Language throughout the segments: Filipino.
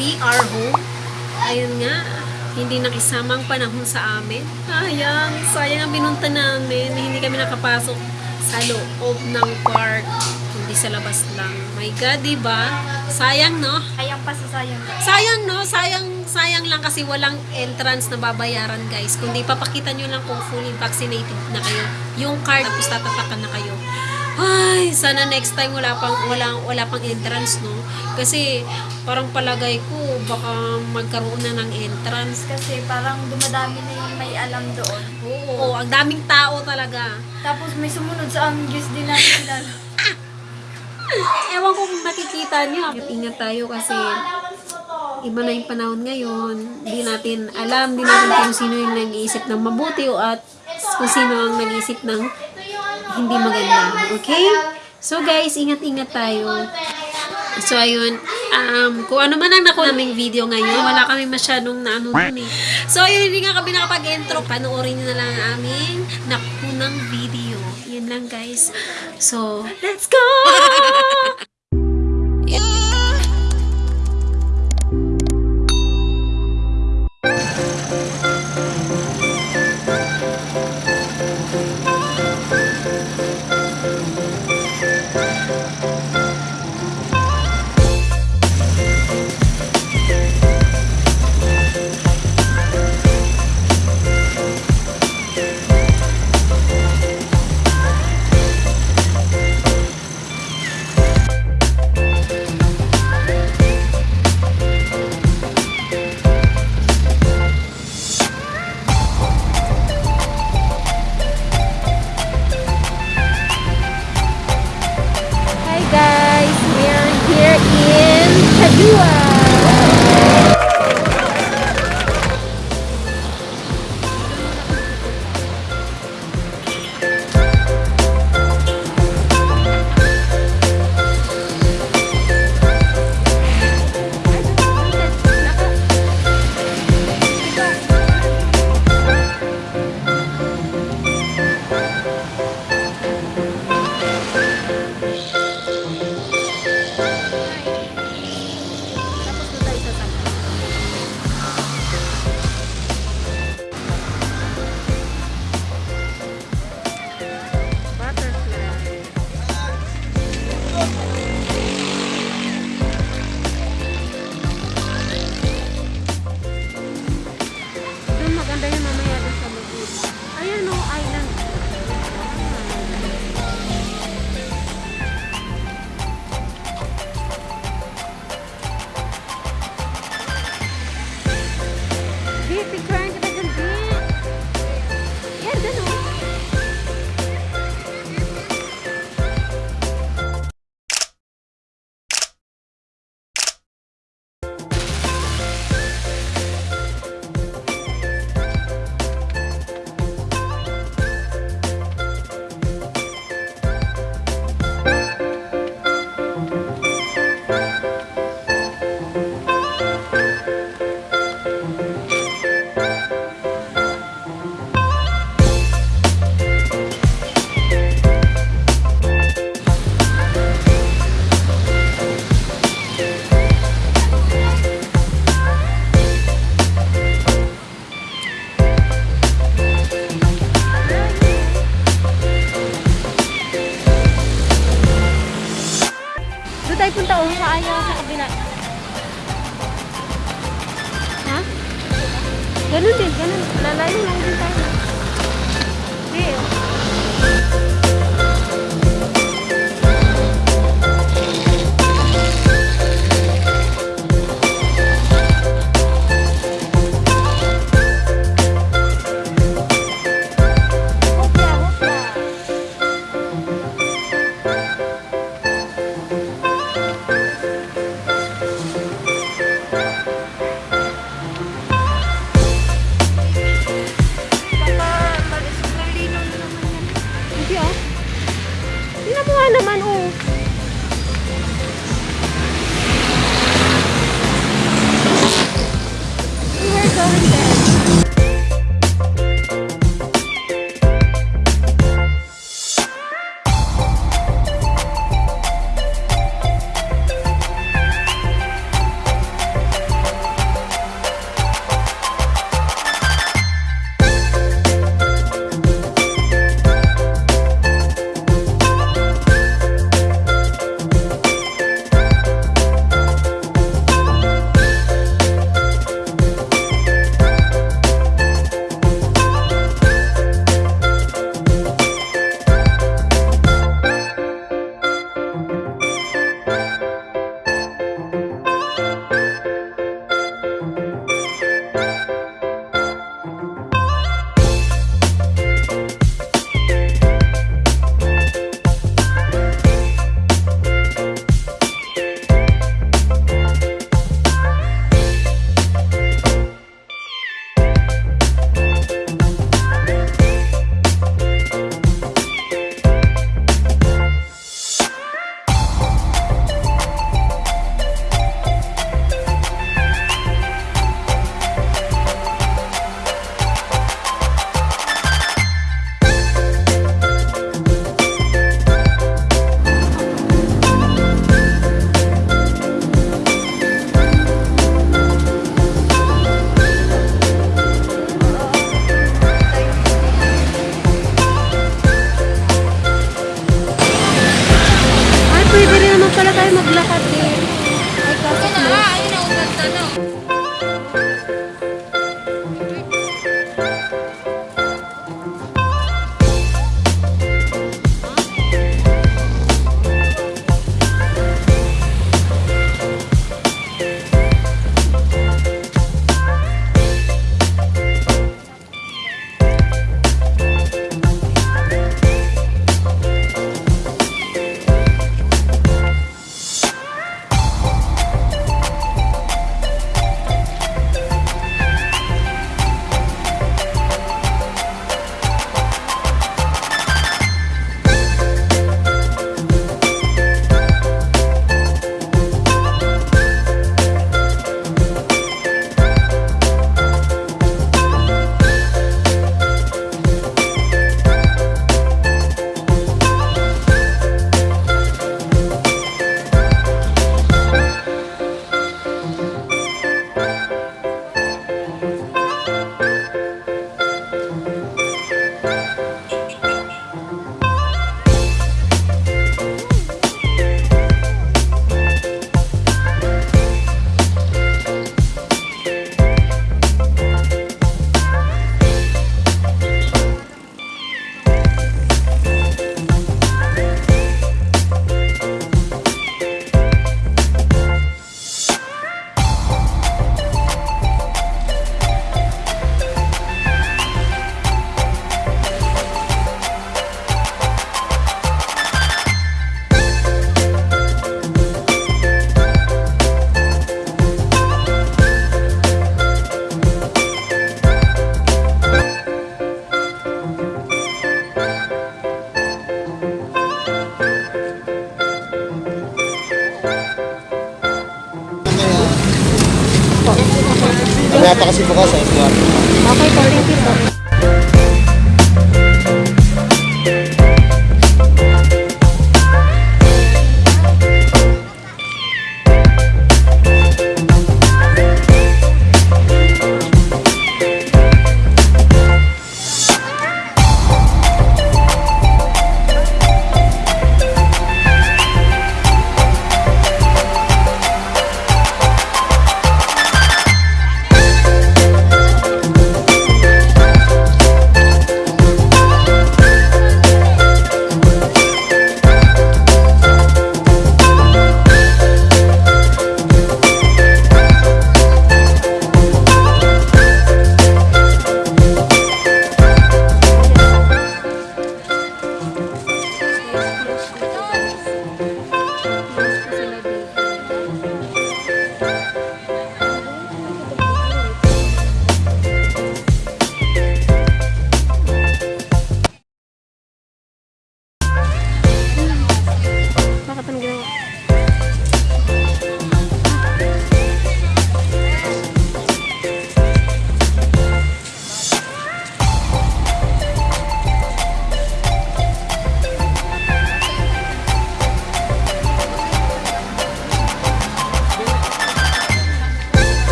we are home. Ayun nga, hindi nakisamang panahon sa amin. Sayang, sayang ang binunta namin. Hindi kami nakapasok sa loob ng park. Hindi sa labas lang. My God, di ba? Sayang, no? Sayang pa sa sayang. Sayang, no? Sayang, sayang lang kasi walang entrance na babayaran, guys. Kundi papakita nyo lang kung fully vaccinated na kayo. Yung card, tapos tatapakan na kayo. Ay, sana next time wala pang wala wala pang entrance, no? Kasi parang palagay ko baka magkaroon na ng entrance. Kasi parang dumadami na yung may alam doon. Oo, ang daming tao talaga. Tapos may sumunod sa aming Diyos din natin kilala. Ewan ko kung nakikita niyo. Ingat tayo kasi iba na yung panahon ngayon. Hindi natin alam, hindi natin kung sino yung nag-iisip ng mabuti o at kung sino ang nag-iisip ng hindi maganda. Okay? So guys, ingat-ingat tayo. So ayun, um, kung ano man ang nakuha naming video ngayon, wala kami masyadong naano dun eh. So ayun, hindi nga kami nakapag-intro. Panoorin nyo na lang ang aming nakunang video. Yan lang guys. So, let's go! Hi bukas eh. Kaya Okay po, thank you.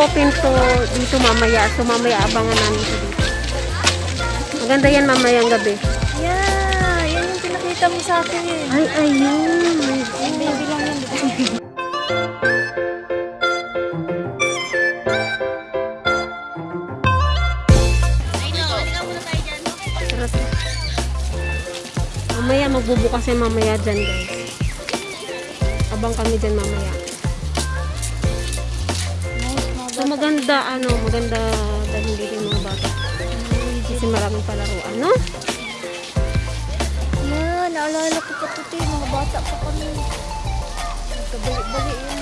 open to dito mamaya. So, mamaya abangan namin ito dito. Maganda yan mamaya mamayang gabi. Yeah, yan yung pinakita mo sa akin. Eh. Ay, ayun. Yung baby lang yun. Mamaya, magbubukas yung mamaya dyan guys. Abang kami dyan mamaya maganda ano, maganda dahil dito yung mga bata. Kasi maraming palaruan, no? Na, naalala ko pa ito, mga bata pa kami. Nagkabalik-balik yung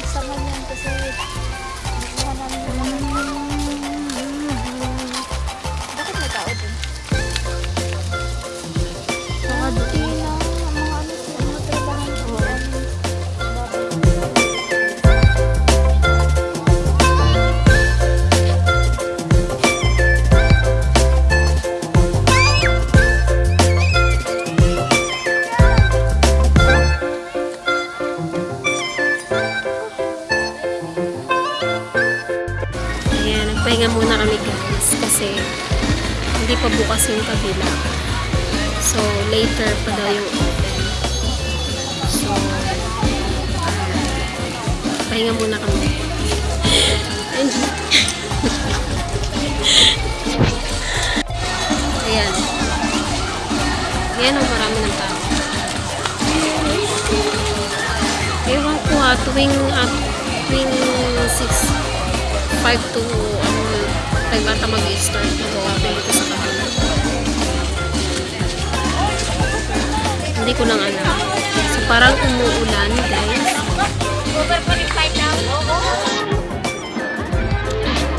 Ayan o, marami ng tao. Ewan ko ha, tuwing, at tuwing 6, 5 to, ano, 5 ata mag-start ito dito sa kabila. Hindi ko lang alam. So, parang umuulan, guys.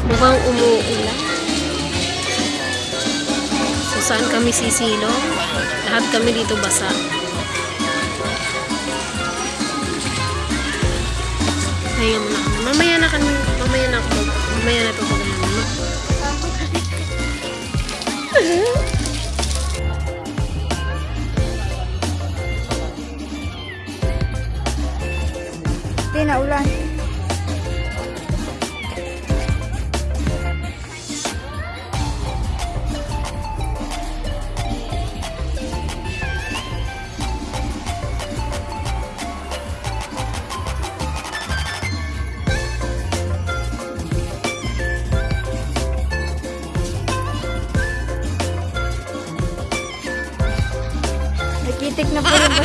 Mukhang umuulan. Saan kami sisilong? Lahat kami dito basa. Muna kami. Mamaya na kami, mamaya na ako. Mamaya na ito pag. Hindi,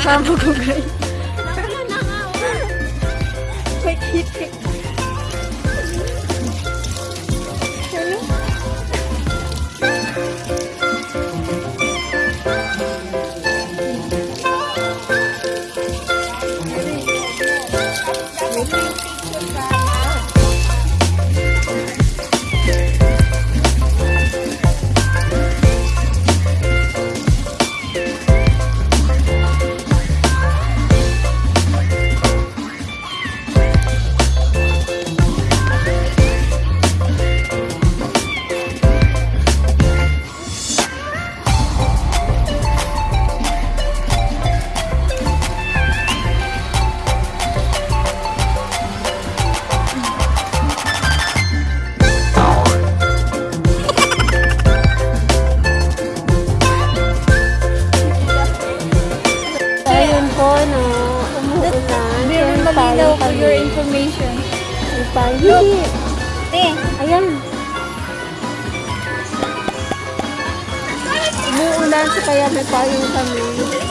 na po yung kasama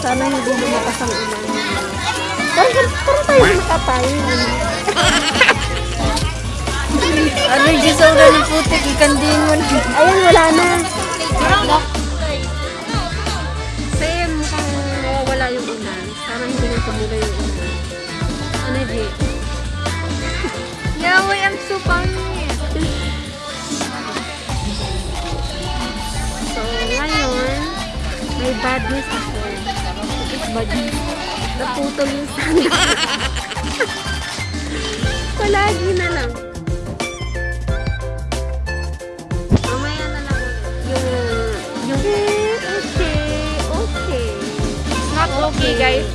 Sana hindi lumakas ang ulan. Parang, parang tayo nakapayong. allergy sa ulan ng putik, ikandihin mo na. Ayan, wala na. Same, mukhang mawawala yung ulan. Sana hindi na tumula yung ulan. Ano, G? Yaway, I'm so pangit. So, ngayon, may bad news ako. Bad Naputol yung sana. Palagi na lang. Mamaya na lang. Yung, yung, okay, okay. Not okay, guys,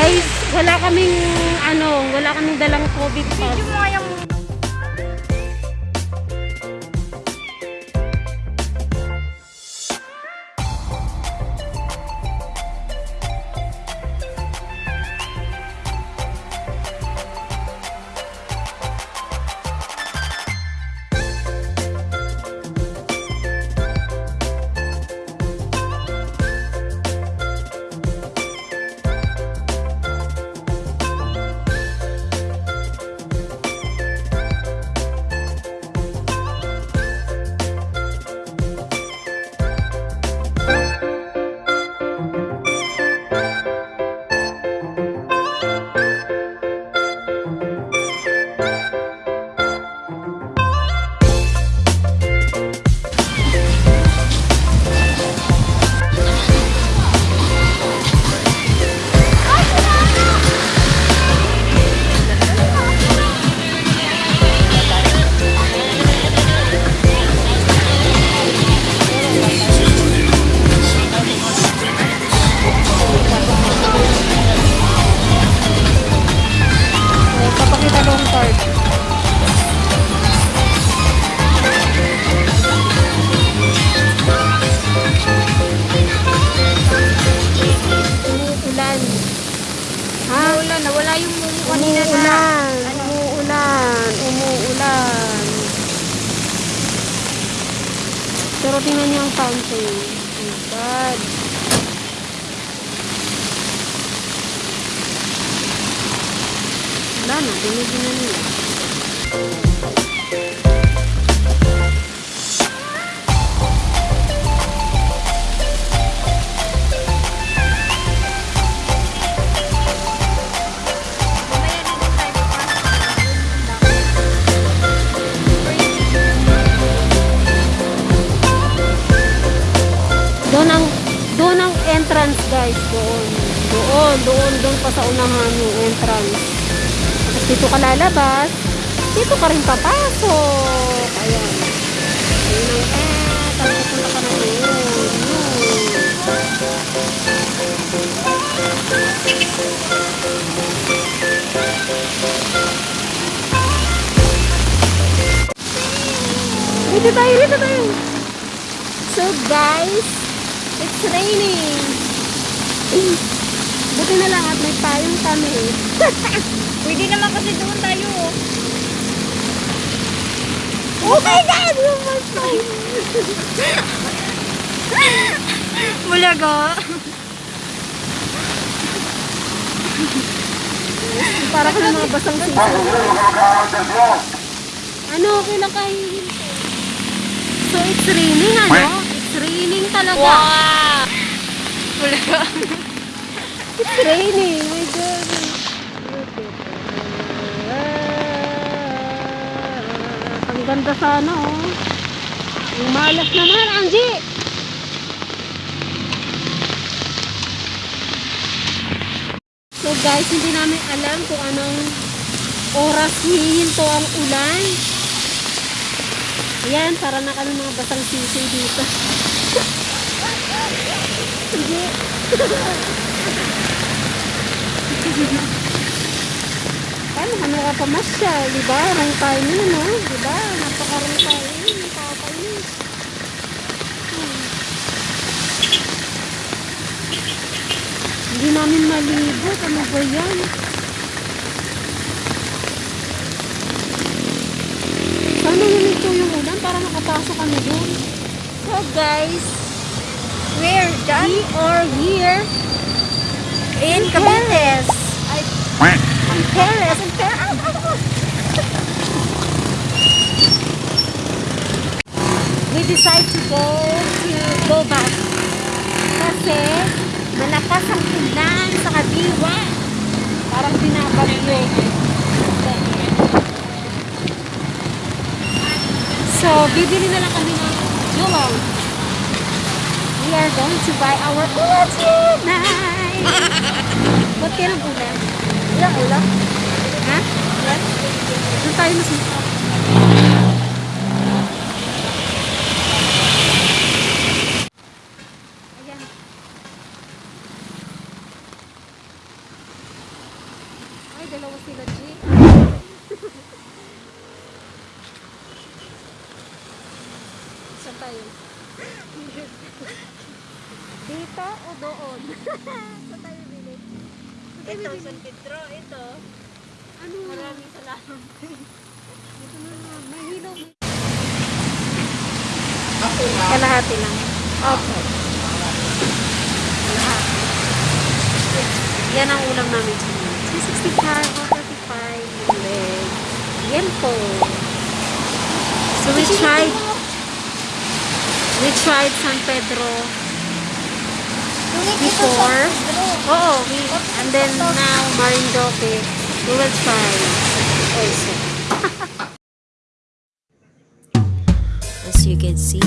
Guys, wala kaming ano, wala kaming dalang COVID pass. Yung mga yung tingnan niyo ang fountain. Oh my God. Wala na. Dinigin na nila. Entrance guys, doon. Doon, doon, doon pa sa unahan yung entrance. Tapos dito ka lalabas, dito ka rin papasok. Ayan. Ayun ang eh, tapos punta ka na. Yun. Dito tayo, dito tayo. So guys, it's raining. Buti na lang at may payong kami. Pwede naman kasi doon tayo. oh. Oh my God! My payong. Bulaga. Para ka ng mga basang sisa. Ano, okay lang kayo. So it's raining ano? It's raining talaga. Wow! Bulaga. It's raining. My God. Ang ganda sana oh. Ang malas naman, Angie. So guys, hindi namin alam kung anong oras hihinto ang ulan. Ayan, para na kami mga basang sisi dito. Hindi. Paano ka nakapamasyal, di ba? Wrong time yun, no? Di ba? Napaka-wrong time yun. Nakakainis. Hmm. Hindi namin malibot. Ano ba yan? Sana huminto yung ulan para makapasok kami doon. So guys, Where? Dyan? we are here In Cavite. Ay, in Paris. In Paris. We decide to go to go back. Kasi malakas ang ulan sa kadiwa. Parang binabagyo. So, bibili na lang kami ng yulong. We are going to buy our ulam tonight. Ba't kayo ng ulam? Ilang ulam? Ha? Ulam? Doon tayo mas dalawa sila, G. Saan? Dito o doon? Saan tayo bili? Ito, San Pedro, ito. Ano? Maraming salamat. Ito na nga, may hilaw. Kalahati lang. Opo. Kalahati. Yan ang ulam namin sa mga. 365, 135, leg. Yan po. So we tried, we tried San Pedro before. Oo, we, and then now Marindoque. We will try also. As you can see,